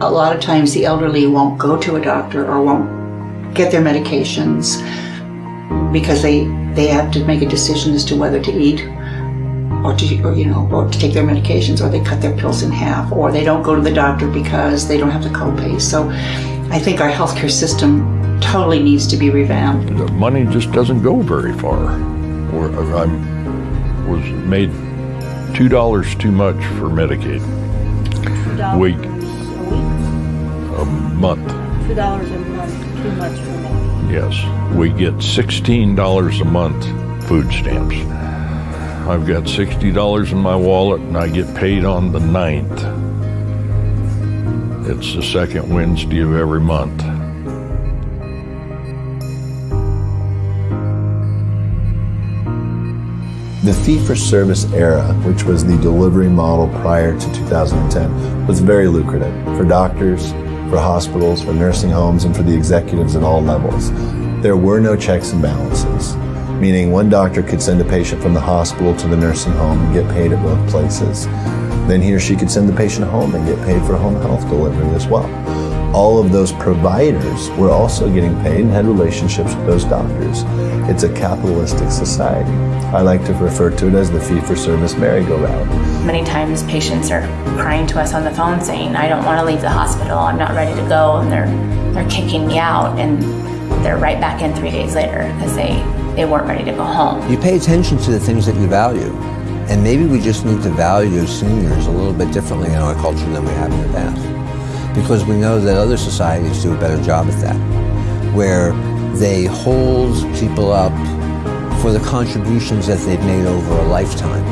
a lot of times the elderly won't go to a doctor or won't get their medications because they they have to make a decision as to whether to eat or to or, you know or to take their medications or they cut their pills in half or they don't go to the doctor because they don't have the copay. So I think our healthcare system totally needs to be revamped. The money just doesn't go very far. Or I was made two dollars too much for Medicaid $2 Week. A week? a month. Two dollars a month, too much for me. Yes, we get sixteen dollars a month food stamps. I've got sixty dollars in my wallet, and I get paid on the 9th. It's the second Wednesday of every month. The fee for service era, which was the delivery model prior to 2010, was very lucrative for doctors, for hospitals, for nursing homes, and for the executives at all levels. There were no checks and balances, meaning one doctor could send a patient from the hospital to the nursing home and get paid at both places. Then he or she could send the patient home and get paid for home health delivery as well. All of those providers were also getting paid and had relationships with those doctors. It's a capitalistic society. I like to refer to it as the fee for service merry-go-round. Many times patients are crying to us on the phone saying, I don't want to leave the hospital, I'm not ready to go, and they're, they're kicking me out, and they're right back in three days later because they, they weren't ready to go home. You pay attention to the things that you value. And maybe we just need to value seniors a little bit differently in our culture than we have in the past. Because we know that other societies do a better job at that, where they hold people up for the contributions that they've made over a lifetime